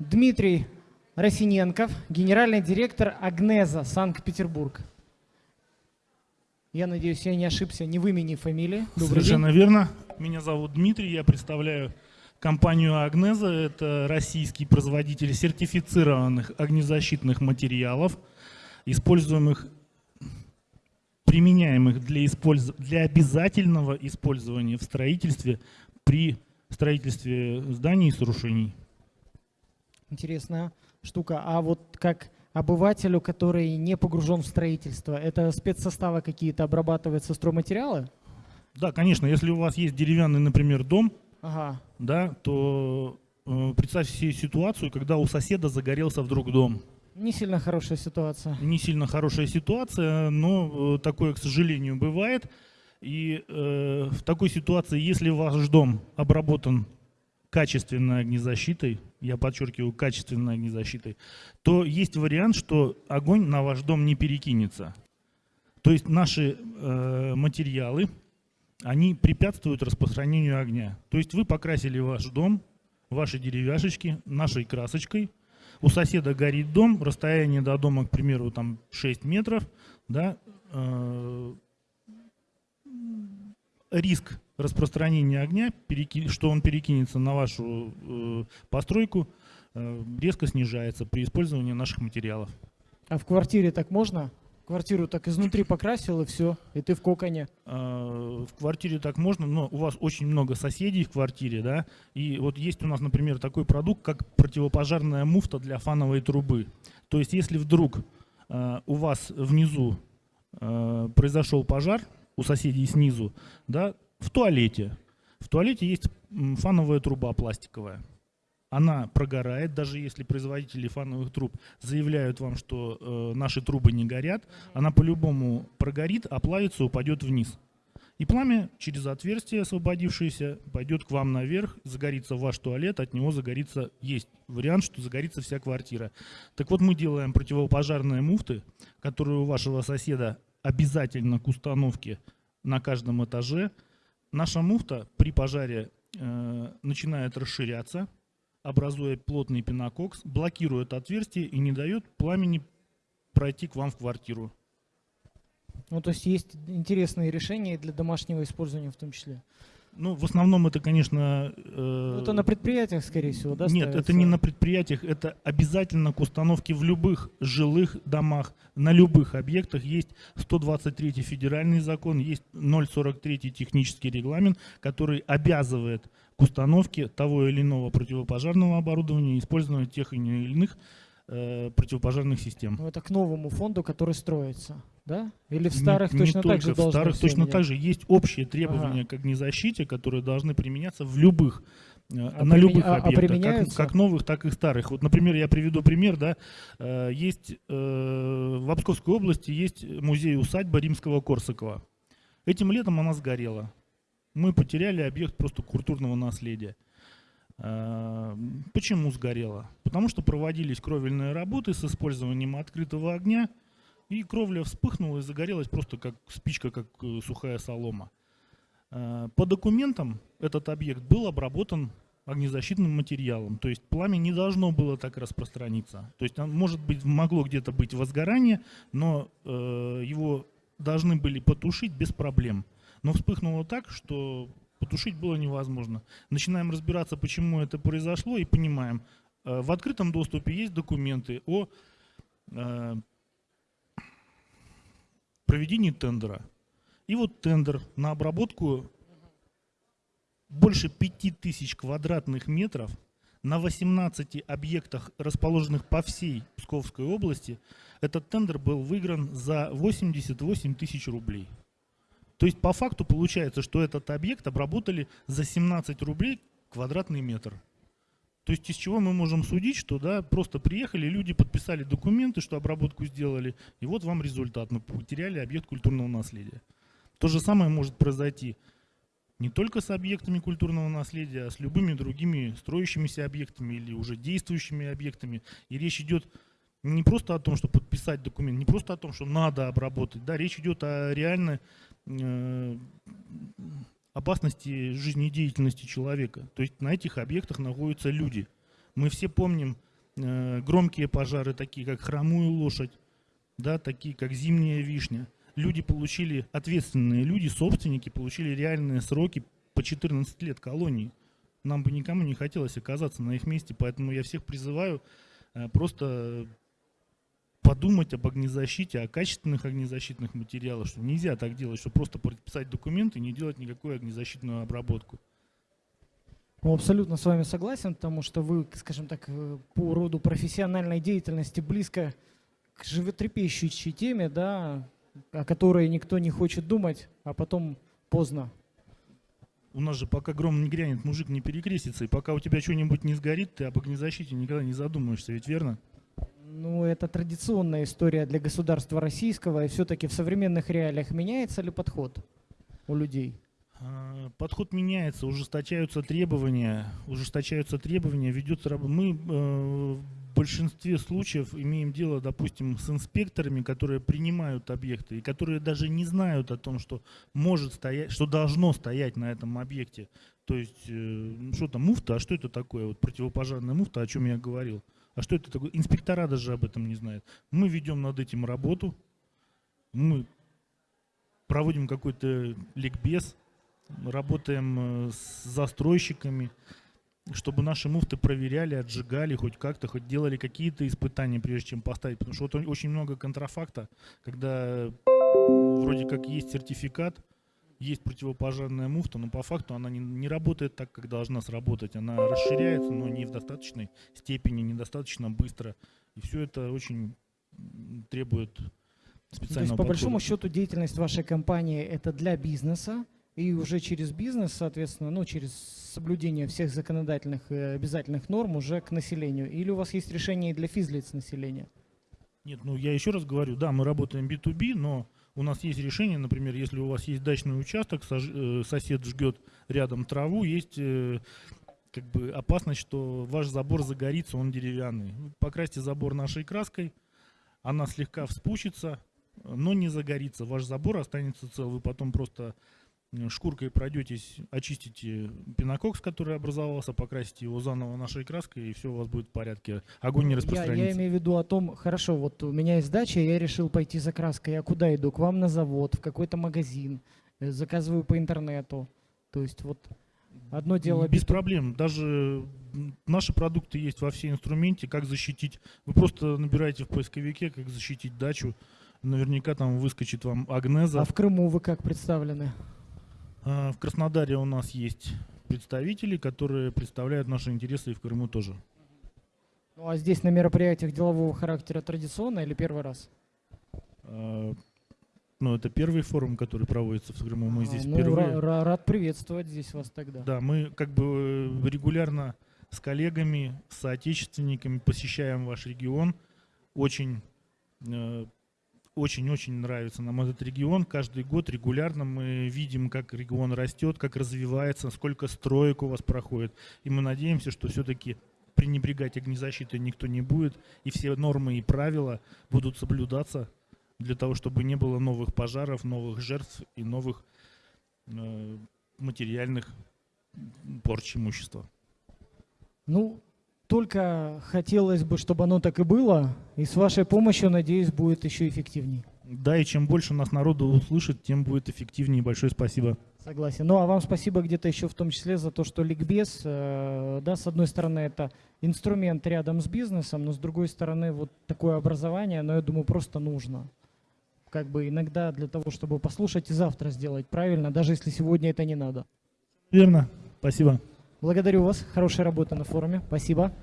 Дмитрий Росиненков, генеральный директор Агнеза, Санкт-Петербург. Я надеюсь, я не ошибся ни в имени, фамилии. Добрый Совершенно день. верно. Меня зовут Дмитрий, я представляю компанию Агнеза. Это российский производитель сертифицированных огнезащитных материалов, используемых, применяемых для, использ... для обязательного использования в строительстве при строительстве зданий и сооружений. Интересная штука. А вот как обывателю, который не погружен в строительство, это спецсоставы какие-то обрабатываются стройматериалы? Да, конечно, если у вас есть деревянный, например, дом, Ага. да, то э, представьте себе ситуацию, когда у соседа загорелся вдруг дом. Не сильно хорошая ситуация. не сильно хорошая ситуация, но э, такое, к сожалению, бывает. И э, в такой ситуации, если ваш дом обработан качественной огнезащитой, я подчеркиваю, качественной огнезащитой, то есть вариант, что огонь на ваш дом не перекинется. То есть наши э, материалы, они препятствуют распространению огня. То есть вы покрасили ваш дом, ваши деревяшечки нашей красочкой, у соседа горит дом, расстояние до дома, к примеру, там 6 метров, да, э, риск распространения огня, что он перекинется на вашу э, постройку, э, резко снижается при использовании наших материалов. А в квартире так можно? Квартиру так изнутри покрасил и все, и ты в коконе. Э, В квартире так можно, но у вас очень много соседей в квартире, да, и вот есть у нас, например, такой продукт, как противопожарная муфта для фановой трубы. То есть, если вдруг э, у вас внизу произошел пожар, у соседей снизу, да, в туалете, в туалете есть фановая труба пластиковая. Она прогорает, даже если производители фановых труб заявляют вам, что э, наши трубы не горят, она по-любому прогорит, оплавится, упадет вниз. И пламя через отверстие освободившееся пойдет к вам наверх, загорится ваш туалет, от него загорится, есть вариант, что загорится вся квартира. Так вот мы делаем противопожарные муфты, которые у вашего соседа обязательно к установке на каждом этаже. Наша муфта при пожаре э, начинает расширяться, образуя плотный пенококс, блокирует отверстие и не дает пламени пройти к вам в квартиру. Ну, то есть есть интересные решения для домашнего использования в том числе. Ну, в основном это, конечно... э, Ну, это на предприятиях, скорее всего, да? Нет, это ставится? не на предприятиях, это обязательно к установке в любых жилых домах, на любых объектах есть 123 федеральный закон, есть 043 технический регламент, который обязывает к установке того или иного противопожарного оборудования, использования тех или иных э, противопожарных систем. Ну, это к новому фонду, который строится, да? Или в Не- старых не точно так только же в старых точно менять? так же есть общие требования Ага. к огнезащите, которые должны применяться в любых э, А на любых а- а объектах, как, применяются? как новых, так и старых. Вот, например, я приведу пример, да, э, есть э, в Обсковской области есть музей-усадьба римского Корсакова. Этим летом она сгорела. Мы потеряли объект просто культурного наследия. Э, Почему сгорела? Потому что проводились кровельные работы с использованием открытого огня, и кровля вспыхнула и загорелась просто как спичка, как э, сухая солома. Э, По документам этот объект был обработан огнезащитным материалом, то есть пламя не должно было так распространиться. То есть, может быть, могло где-то быть возгорание, но э, его должны были потушить без проблем. Но вспыхнуло так, что потушить было невозможно. Начинаем разбираться, почему это произошло, и понимаем, э, в открытом доступе есть документы о э, проведении тендера. И вот тендер на обработку больше 5000 квадратных метров на 18 объектах, расположенных по всей Псковской области, этот тендер был выигран за 88 тысяч рублей. То есть по факту получается, что этот объект обработали за 17 рублей квадратный метр. То есть из чего мы можем судить, что да, просто приехали, люди подписали документы, что обработку сделали, и вот вам результат. Мы потеряли объект культурного наследия. То же самое может произойти не только с объектами культурного наследия, а с любыми другими строящимися объектами или уже действующими объектами. И речь идет не просто о том, что подписать документ, не просто о том, что надо обработать, да, речь идет о реальной э, опасности жизнедеятельности человека. То есть на этих объектах находятся люди. Мы все помним э, громкие пожары, такие как хромую лошадь, да, такие как зимняя вишня. Люди получили, ответственные люди, собственники, получили реальные сроки по 14 лет колонии. Нам бы никому не хотелось оказаться на их месте, поэтому я всех призываю э, просто подумать об огнезащите, о качественных огнезащитных материалах, что нельзя так делать, что просто подписать документы и не делать никакую огнезащитную обработку. Ну, абсолютно с вами согласен, потому что вы, скажем так, э, по роду профессиональной деятельности близко к животрепещущей теме, да, о которой никто не хочет думать, а потом поздно. У нас же пока гром не грянет, мужик не перекрестится, и пока у тебя что-нибудь не сгорит, ты об огнезащите никогда не задумаешься, ведь верно? Ну, это традиционная история для государства российского, и все-таки в современных реалиях меняется ли подход у людей? А, Подход меняется, ужесточаются требования, ужесточаются требования, ведется раб- Мы э, в большинстве случаев имеем дело, допустим, с инспекторами, которые принимают объекты и которые даже не знают о том, что может стоять, что должно стоять на этом объекте. То есть, э, ну, что там, муфта, а что это такое? Вот противопожарная муфта, о чем я говорил. А что это такое? Инспектора даже об этом не знают. Мы ведем над этим работу, мы проводим какой-то ликбез, работаем э, с застройщиками, чтобы наши муфты проверяли, отжигали хоть как-то, хоть делали какие-то испытания, прежде чем поставить. Потому что вот очень много контрафакта, когда вроде как есть сертификат, есть противопожарная муфта, но по факту она не, не работает так, как должна сработать. Она расширяется, но не в достаточной степени, недостаточно быстро. И все это очень требует То специального есть, по большому счету, деятельность вашей компании это для бизнеса, и уже через бизнес, соответственно, ну, через соблюдение всех законодательных и обязательных норм уже к населению. Или у вас есть решение и для физлиц населения? Нет, ну я еще раз говорю, да, мы работаем B2B, но у нас есть решение, например, если у вас есть дачный участок, э, сосед жгет рядом траву, есть э, как бы опасность, что ваш забор загорится, он деревянный. Покрасьте забор нашей краской, она слегка вспучится, но не загорится. Ваш забор останется цел. Вы потом просто шкуркой пройдетесь, очистите пенококс, который образовался, покрасите его заново нашей краской, и все у вас будет в порядке. Огонь не Я, распространится. я имею в виду о том, хорошо, вот у меня есть дача, я решил пойти за краской, я куда иду? К вам на завод, в какой-то магазин, э, заказываю по интернету. То есть вот одно дело Без B2B. проблем. Даже наши продукты есть во все инструменте, как защитить. Вы просто набираете в поисковике, как защитить дачу. Наверняка там выскочит вам Агнеза. А в Крыму вы как представлены? А, В Краснодаре у нас есть представители, которые представляют наши интересы и в Крыму тоже. Ну а здесь на мероприятиях делового характера традиционно или первый раз? А, Ну, это первый форум, который проводится в Крыму. Мы А, здесь ну, впервые. ра- ра- рад приветствовать здесь вас тогда. Да, мы как бы э, регулярно с коллегами, с соотечественниками посещаем ваш регион. Очень, э, очень-очень нравится нам этот регион. Каждый год регулярно мы видим, как регион растет, как развивается, сколько строек у вас проходит. И мы надеемся, что все-таки пренебрегать огнезащитой никто не будет, и все нормы и правила будут соблюдаться для того, чтобы не было новых пожаров, новых жертв и новых э, материальных порч имущества. Ну, только хотелось бы, чтобы оно так и было, и с вашей помощью, надеюсь, будет еще эффективнее. Да, и чем больше нас народу услышит, тем будет эффективнее. Большое спасибо. Согласен. Ну, а вам спасибо где-то еще в том числе за то, что ликбез, э, да, с одной стороны, это инструмент рядом с бизнесом, но с другой стороны, вот такое образование, но я думаю, просто нужно. Как бы иногда для того, чтобы послушать и завтра сделать правильно, даже если сегодня это не надо. Верно. Спасибо. Благодарю вас. Хорошей работы на форуме. Спасибо.